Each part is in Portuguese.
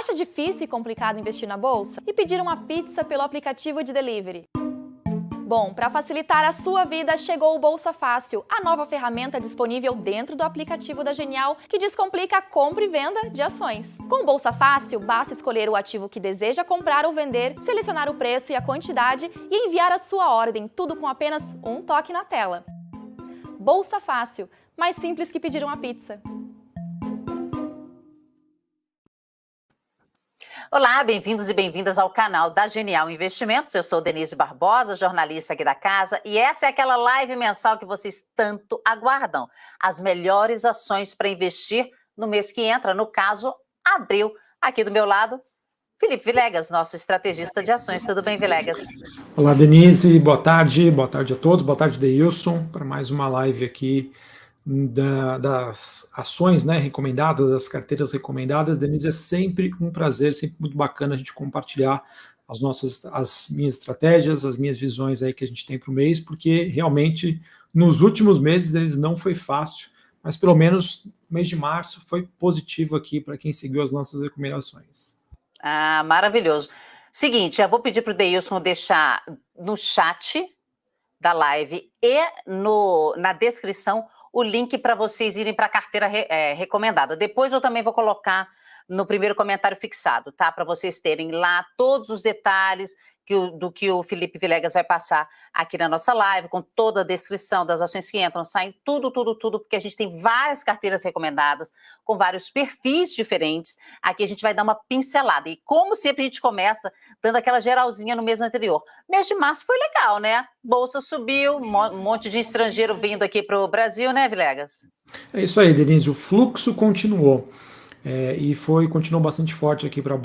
Acha difícil e complicado investir na bolsa? E pedir uma pizza pelo aplicativo de delivery? Bom, para facilitar a sua vida, chegou o Bolsa Fácil, a nova ferramenta disponível dentro do aplicativo da Genial que descomplica a compra e venda de ações. Com o Bolsa Fácil, basta escolher o ativo que deseja comprar ou vender, selecionar o preço e a quantidade e enviar a sua ordem, tudo com apenas um toque na tela. Bolsa Fácil, mais simples que pedir uma pizza. Olá, bem-vindos e bem-vindas ao canal da Genial Investimentos. Eu sou Denise Barbosa, jornalista aqui da casa, e essa é aquela live mensal que vocês tanto aguardam. As melhores ações para investir no mês que entra, no caso, abril. Aqui do meu lado, Felipe Vilegas, nosso estrategista de ações. Tudo bem, Vilegas? Olá, Denise. Boa tarde. Boa tarde a todos. Boa tarde, Deilson, para mais uma live aqui da, das ações né, recomendadas, das carteiras recomendadas. Denise, é sempre um prazer, sempre muito bacana a gente compartilhar as nossas, as minhas estratégias, as minhas visões aí que a gente tem para o mês, porque realmente nos últimos meses eles não foi fácil, mas pelo menos mês de março foi positivo aqui para quem seguiu as nossas recomendações. Ah, maravilhoso. Seguinte, eu vou pedir para o Deilson deixar no chat da live e no, na descrição o link para vocês irem para a carteira re, é, recomendada. Depois eu também vou colocar no primeiro comentário fixado, tá? Para vocês terem lá todos os detalhes que o, do que o Felipe Vilegas vai passar aqui na nossa live, com toda a descrição das ações que entram, saem, tudo, tudo, tudo, porque a gente tem várias carteiras recomendadas, com vários perfis diferentes. Aqui a gente vai dar uma pincelada. E como sempre a gente começa dando aquela geralzinha no mês anterior. Mês de março foi legal, né? Bolsa subiu, um monte de estrangeiro vindo aqui para o Brasil, né, Vilegas? É isso aí, Denise. O fluxo continuou. É, e foi continuou bastante forte aqui para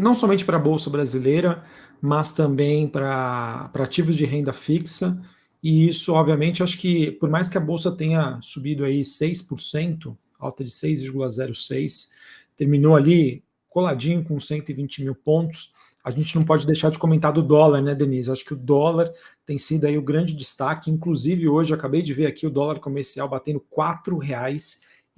não somente para a bolsa brasileira, mas também para ativos de renda fixa. E isso, obviamente, acho que por mais que a bolsa tenha subido aí 6%, alta de 6,06, terminou ali coladinho com 120 mil pontos. A gente não pode deixar de comentar do dólar, né, Denise? Acho que o dólar tem sido aí o grande destaque. Inclusive, hoje acabei de ver aqui o dólar comercial batendo R$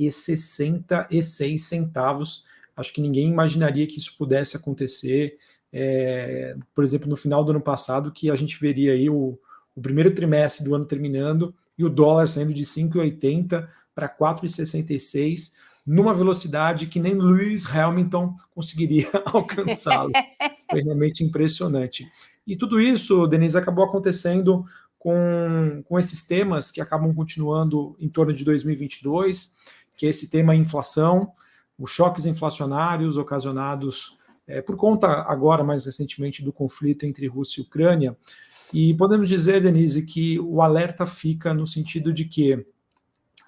4,66. Acho que ninguém imaginaria que isso pudesse acontecer é, por exemplo, no final do ano passado, que a gente veria aí o, o primeiro trimestre do ano terminando e o dólar saindo de 5,80 para 4,66 numa velocidade que nem Lewis Hamilton conseguiria alcançá-lo. Foi realmente impressionante. E tudo isso, Denise, acabou acontecendo com, com esses temas que acabam continuando em torno de 2022, que é esse tema inflação, os choques inflacionários ocasionados é, por conta agora, mais recentemente, do conflito entre Rússia e Ucrânia. E podemos dizer, Denise, que o alerta fica no sentido de que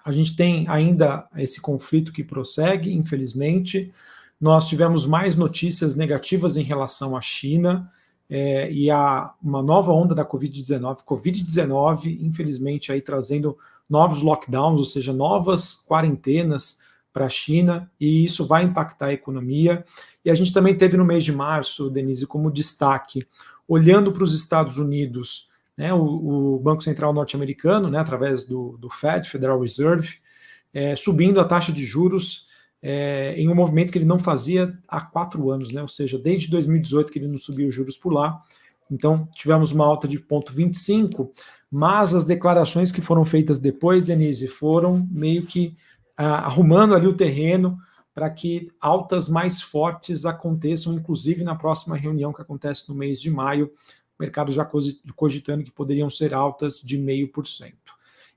a gente tem ainda esse conflito que prossegue, infelizmente. Nós tivemos mais notícias negativas em relação à China é, e a uma nova onda da Covid-19. Covid-19, infelizmente, aí trazendo novos lockdowns, ou seja, novas quarentenas para a China, e isso vai impactar a economia. E a gente também teve no mês de março, Denise, como destaque, olhando para os Estados Unidos, né, o, o Banco Central norte-americano, né, através do, do Fed, Federal Reserve, é, subindo a taxa de juros é, em um movimento que ele não fazia há quatro anos, né, ou seja, desde 2018 que ele não subiu os juros por lá. Então, tivemos uma alta de 0,25, mas as declarações que foram feitas depois, Denise, foram meio que ah, arrumando ali o terreno para que altas mais fortes aconteçam, inclusive na próxima reunião que acontece no mês de maio, o mercado já cogitando que poderiam ser altas de 0,5%.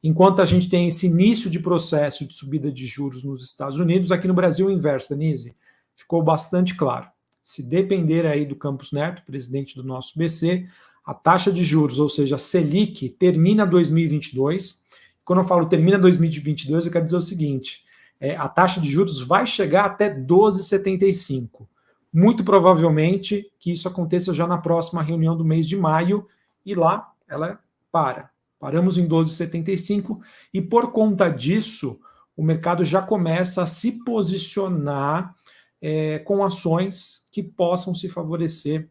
Enquanto a gente tem esse início de processo de subida de juros nos Estados Unidos, aqui no Brasil o inverso, Denise, ficou bastante claro. Se depender aí do Campos Neto, presidente do nosso BC, a taxa de juros, ou seja, a Selic, termina 2022. Quando eu falo termina 2022, eu quero dizer o seguinte, é, a taxa de juros vai chegar até 12,75. Muito provavelmente que isso aconteça já na próxima reunião do mês de maio, e lá ela para. Paramos em 12,75, e por conta disso, o mercado já começa a se posicionar é, com ações que possam se favorecer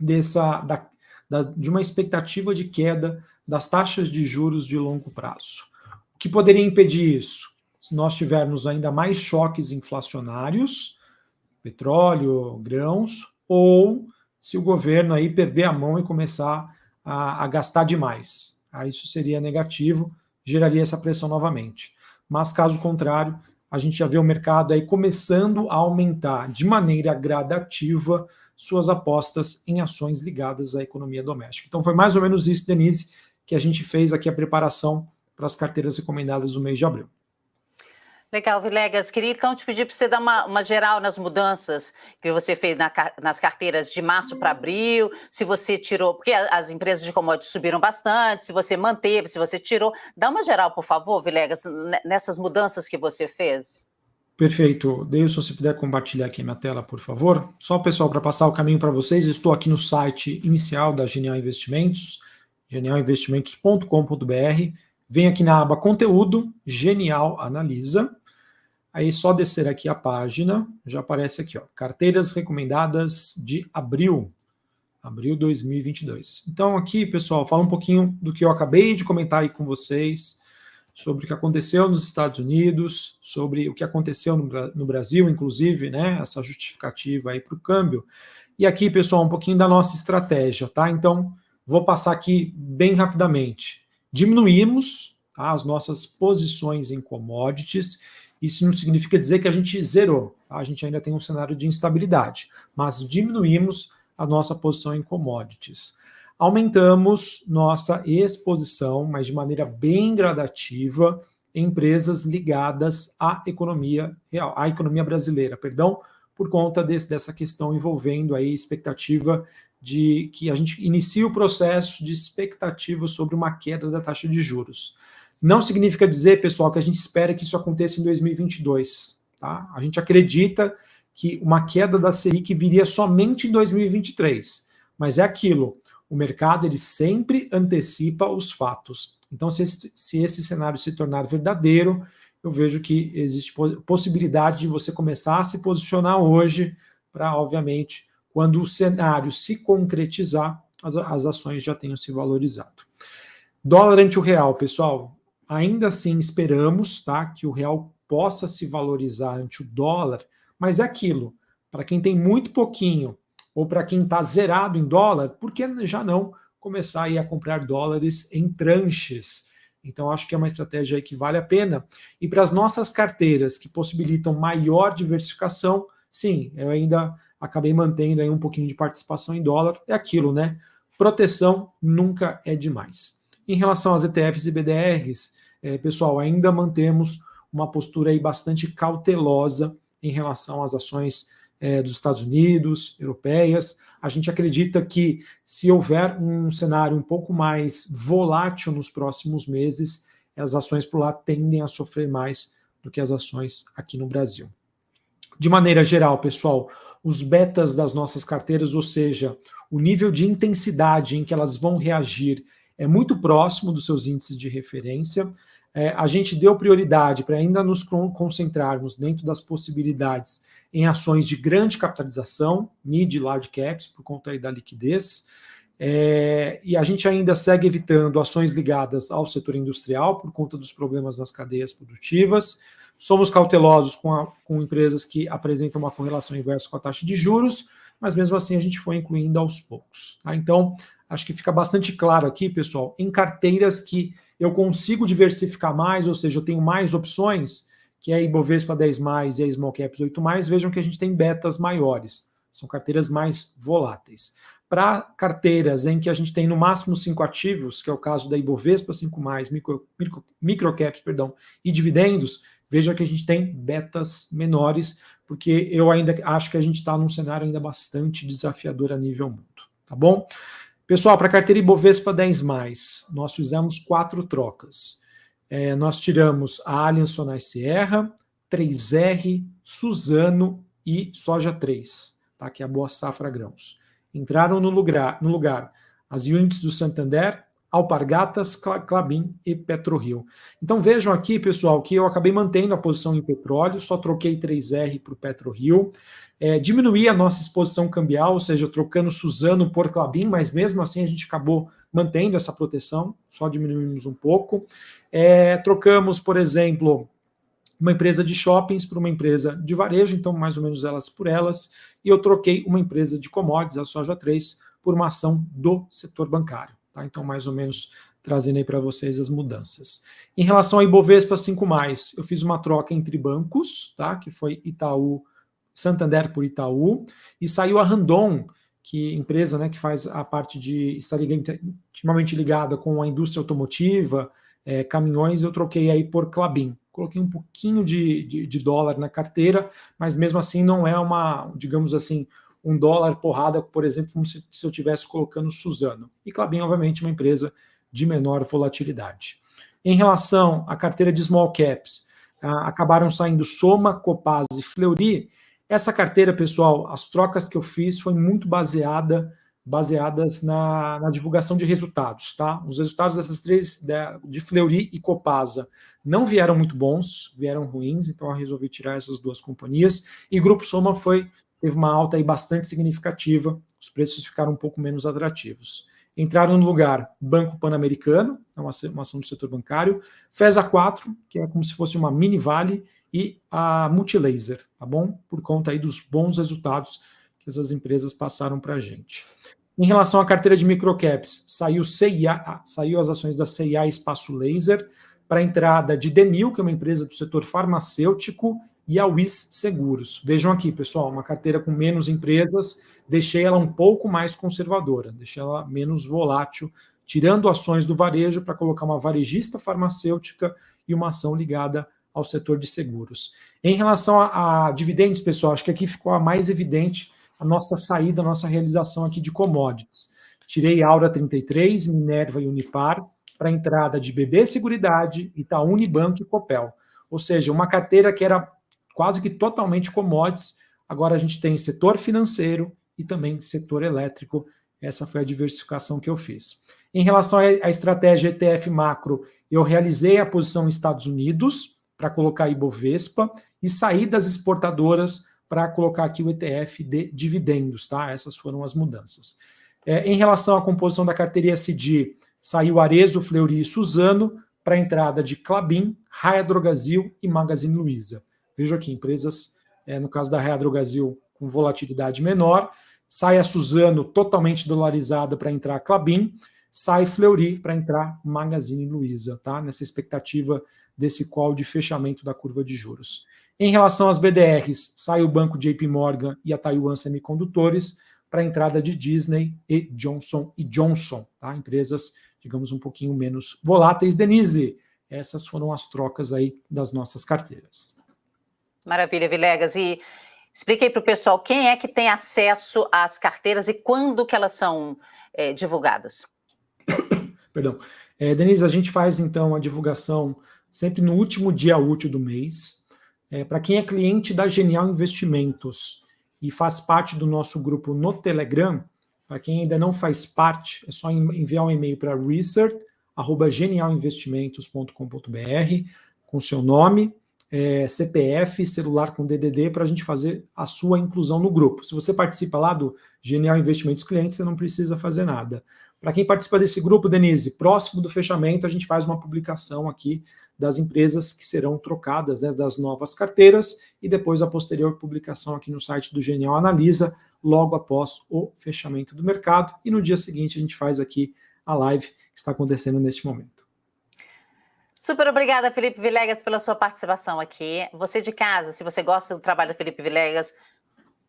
dessa, da, da, de uma expectativa de queda das taxas de juros de longo prazo. O que poderia impedir isso? se nós tivermos ainda mais choques inflacionários, petróleo, grãos, ou se o governo aí perder a mão e começar a, a gastar demais. Aí isso seria negativo, geraria essa pressão novamente. Mas caso contrário, a gente já vê o mercado aí começando a aumentar de maneira gradativa suas apostas em ações ligadas à economia doméstica. Então foi mais ou menos isso, Denise, que a gente fez aqui a preparação para as carteiras recomendadas do mês de abril. Legal, Vilegas. Queria então te pedir para você dar uma, uma, geral nas mudanças que você fez na, nas carteiras de março para abril, se você tirou, porque as empresas de commodities subiram bastante, se você manteve, se você tirou. Dá uma geral, por favor, Vilegas, nessas mudanças que você fez. Perfeito. Deilson, se puder compartilhar aqui minha tela, por favor. Só, pessoal, para passar o caminho para vocês, estou aqui no site inicial da Genial Investimentos, genialinvestimentos.com.br. Vem aqui na aba Conteúdo, Genial Analisa. Aí só descer aqui a página, já aparece aqui, ó, carteiras recomendadas de abril, abril 2022. Então aqui, pessoal, fala um pouquinho do que eu acabei de comentar aí com vocês, sobre o que aconteceu nos Estados Unidos, sobre o que aconteceu no, Brasil, inclusive, né, essa justificativa aí para o câmbio. E aqui, pessoal, um pouquinho da nossa estratégia, tá? Então, vou passar aqui bem rapidamente diminuímos tá, as nossas posições em commodities. Isso não significa dizer que a gente zerou, tá? a gente ainda tem um cenário de instabilidade, mas diminuímos a nossa posição em commodities. Aumentamos nossa exposição, mas de maneira bem gradativa, em empresas ligadas à economia real, à economia brasileira, perdão, por conta desse, dessa questão envolvendo aí expectativa de que a gente inicie o processo de expectativa sobre uma queda da taxa de juros. Não significa dizer, pessoal, que a gente espera que isso aconteça em 2022. Tá? A gente acredita que uma queda da Selic viria somente em 2023. Mas é aquilo, o mercado ele sempre antecipa os fatos. Então, se esse, se esse cenário se tornar verdadeiro, eu vejo que existe possibilidade de você começar a se posicionar hoje para, obviamente, quando o cenário se concretizar, as, as ações já tenham se valorizado. Dólar ante o real, pessoal, ainda assim esperamos tá, que o real possa se valorizar ante o dólar, mas é aquilo, para quem tem muito pouquinho ou para quem está zerado em dólar, por que já não começar aí a comprar dólares em tranches? Então, acho que é uma estratégia aí que vale a pena. E para as nossas carteiras que possibilitam maior diversificação, sim, eu ainda acabei mantendo aí um pouquinho de participação em dólar. É aquilo, né? Proteção nunca é demais. Em relação às ETFs e BDRs, é, pessoal, ainda mantemos uma postura aí bastante cautelosa em relação às ações é, dos Estados Unidos, europeias. A gente acredita que se houver um cenário um pouco mais volátil nos próximos meses, as ações por lá tendem a sofrer mais do que as ações aqui no Brasil. De maneira geral, pessoal, os betas das nossas carteiras, ou seja, o nível de intensidade em que elas vão reagir é muito próximo dos seus índices de referência. É, a gente deu prioridade para ainda nos concentrarmos dentro das possibilidades em ações de grande capitalização, mid e large caps, por conta aí da liquidez. É, e a gente ainda segue evitando ações ligadas ao setor industrial por conta dos problemas nas cadeias produtivas. Somos cautelosos com, a, com empresas que apresentam uma correlação inversa com a taxa de juros, mas mesmo assim a gente foi incluindo aos poucos. Tá? Então, acho que fica bastante claro aqui, pessoal, em carteiras que eu consigo diversificar mais, ou seja, eu tenho mais opções, que é a Ibovespa 10+, mais e a Small Caps 8+, mais, vejam que a gente tem betas maiores, são carteiras mais voláteis. Para carteiras em que a gente tem no máximo cinco ativos, que é o caso da Ibovespa 5+, mais, micro, micro, microcaps, perdão, e dividendos, veja que a gente tem betas menores, porque eu ainda acho que a gente está num cenário ainda bastante desafiador a nível mundo, tá bom? Pessoal, para a carteira Ibovespa 10+, nós fizemos quatro trocas. É, nós tiramos a Allianz Sonai Sierra, 3R, Suzano e Soja 3, tá? que é a Boa Safra Grãos. Entraram no lugar, no lugar as units do Santander, Alpargatas, Clabin e PetroRio. Então vejam aqui, pessoal, que eu acabei mantendo a posição em petróleo, só troquei 3R para o PetroRio, é, diminuí a nossa exposição cambial, ou seja, trocando Suzano por Clabin, mas mesmo assim a gente acabou mantendo essa proteção, só diminuímos um pouco. É, trocamos, por exemplo, uma empresa de shoppings para uma empresa de varejo, então mais ou menos elas por elas, e eu troquei uma empresa de commodities, a Soja 3, por uma ação do setor bancário. Tá? Então, mais ou menos trazendo aí para vocês as mudanças. Em relação a Ibovespa 5+, eu fiz uma troca entre bancos, tá? que foi Itaú, Santander por Itaú, e saiu a Randon, que empresa né, que faz a parte de estar intimamente ligada com a indústria automotiva, é, caminhões, eu troquei aí por Clabin. Coloquei um pouquinho de, de, de, dólar na carteira, mas mesmo assim não é uma, digamos assim, um dólar porrada, por exemplo, como se, se eu estivesse colocando Suzano. E Clabin, obviamente, uma empresa de menor volatilidade. Em relação à carteira de small caps, ah, acabaram saindo Soma, Copaz e Fleury. Essa carteira, pessoal, as trocas que eu fiz foi muito baseada baseadas na, na, divulgação de resultados, tá? Os resultados dessas três, de Fleury e Copasa, não vieram muito bons, vieram ruins, então eu resolvi tirar essas duas companhias. E Grupo Soma foi teve uma alta aí bastante significativa, os preços ficaram um pouco menos atrativos. Entraram no lugar Banco Pan-Americano, é uma, ação do setor bancário, FESA 4, que é como se fosse uma mini Vale, e a Multilaser, tá bom? Por conta aí dos bons resultados que essas empresas passaram para a gente. Em relação à carteira de microcaps, saiu saiu as ações da CIA Espaço Laser para a entrada de Demil, que é uma empresa do setor farmacêutico, e a WIS Seguros. Vejam aqui, pessoal, uma carteira com menos empresas, deixei ela um pouco mais conservadora, deixei ela menos volátil, tirando ações do varejo para colocar uma varejista farmacêutica e uma ação ligada ao setor de seguros. Em relação a, a dividendos, pessoal, acho que aqui ficou a mais evidente a nossa saída, a nossa realização aqui de commodities. Tirei Aura 33, Minerva e Unipar para entrada de BB Seguridade, Itaú Unibanco e Copel. Ou seja, uma carteira que era quase que totalmente commodities. Agora a gente tem setor financeiro e também setor elétrico. Essa foi a diversificação que eu fiz. Em relação à estratégia ETF macro, eu realizei a posição Estados Unidos para colocar Ibovespa e saí das exportadoras para colocar aqui o ETF de dividendos, tá? Essas foram as mudanças. É, em relação à composição da carteira SD, saiu Arezo, Fleury e Suzano para a entrada de Clabin, Raia e Magazine Luiza. Vejo aqui, empresas, é, no caso da Raia Drogazil, com volatilidade menor, sai a Suzano totalmente dolarizada para entrar a Clabin, sai Fleury para entrar Magazine Luiza, tá? Nessa expectativa desse call de fechamento da curva de juros. Em relação às BDRs, sai o banco JP Morgan e a Taiwan Semicondutores para a entrada de Disney e Johnson Johnson, tá? Empresas, digamos, um pouquinho menos voláteis. Denise, essas foram as trocas aí das nossas carteiras. Maravilha, Vilegas. E expliquei para o pessoal quem é que tem acesso às carteiras e quando que elas são é, divulgadas. Perdão. É, Denise, a gente faz então a divulgação sempre no último dia útil do mês. É, para quem é cliente da Genial Investimentos e faz parte do nosso grupo no Telegram, para quem ainda não faz parte, é só enviar um e-mail para research.genialinvestimentos.com.br com seu nome, é, CPF, celular com DDD para a gente fazer a sua inclusão no grupo. Se você participa lá do Genial Investimentos Clientes, você não precisa fazer nada. Para quem participa desse grupo, Denise, próximo do fechamento, a gente faz uma publicação aqui das empresas que serão trocadas, né, das novas carteiras, e depois a posterior publicação aqui no site do Genial Analisa, logo após o fechamento do mercado, e no dia seguinte a gente faz aqui a live que está acontecendo neste momento. Super obrigada, Felipe Vilegas, pela sua participação aqui. Você de casa, se você gosta do trabalho do Felipe Vilegas,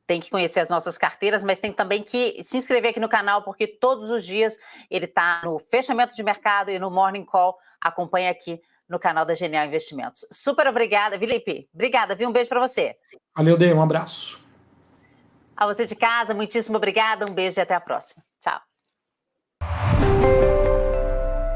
tem que conhecer as nossas carteiras, mas tem também que se inscrever aqui no canal, porque todos os dias ele está no fechamento de mercado e no Morning Call. Acompanhe aqui no canal da Genial Investimentos. Super obrigada, Felipe. Obrigada, viu? Um beijo para você. Valeu, Dei. Um abraço. A você de casa, muitíssimo obrigada. Um beijo e até a próxima. Tchau.